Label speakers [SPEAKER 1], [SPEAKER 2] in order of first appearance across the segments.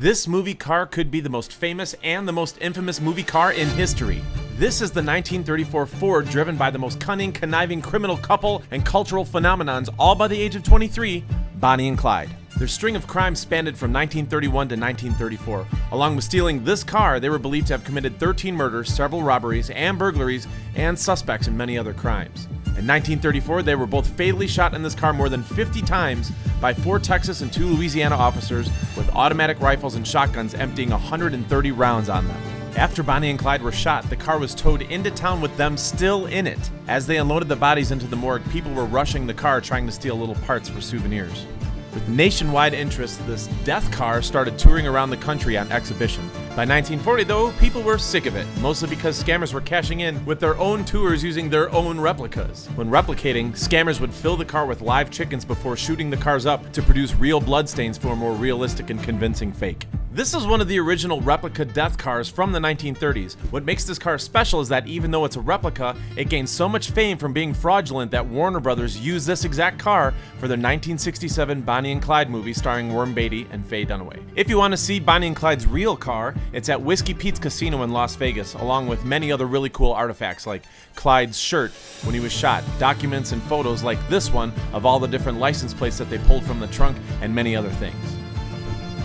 [SPEAKER 1] This movie car could be the most famous and the most infamous movie car in history. This is the 1934 Ford driven by the most cunning, conniving criminal couple and cultural phenomenons, all by the age of 23, Bonnie and Clyde. Their string of crimes spanned from 1931 to 1934. Along with stealing this car, they were believed to have committed 13 murders, several robberies and burglaries, and suspects in many other crimes. In 1934, they were both fatally shot in this car more than 50 times by four Texas and two Louisiana officers with automatic rifles and shotguns emptying 130 rounds on them. After Bonnie and Clyde were shot, the car was towed into town with them still in it. As they unloaded the bodies into the morgue, people were rushing the car trying to steal little parts for souvenirs. With nationwide interest, this death car started touring around the country on exhibition. By 1940, though, people were sick of it, mostly because scammers were cashing in with their own tours using their own replicas. When replicating, scammers would fill the car with live chickens before shooting the cars up to produce real bloodstains for a more realistic and convincing fake. This is one of the original replica death cars from the 1930s. What makes this car special is that even though it's a replica, it gained so much fame from being fraudulent that Warner Brothers used this exact car for their 1967 Bonnie and Clyde movie starring Warren Beatty and Faye Dunaway. If you want to see Bonnie and Clyde's real car, it's at Whiskey Pete's Casino in Las Vegas, along with many other really cool artifacts like Clyde's shirt when he was shot, documents and photos like this one of all the different license plates that they pulled from the trunk, and many other things.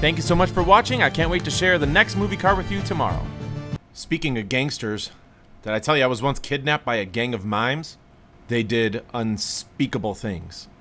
[SPEAKER 1] Thank you so much for watching. I can't wait to share the next movie car with you tomorrow. Speaking of gangsters, did I tell you I was once kidnapped by a gang of mimes? They did unspeakable things.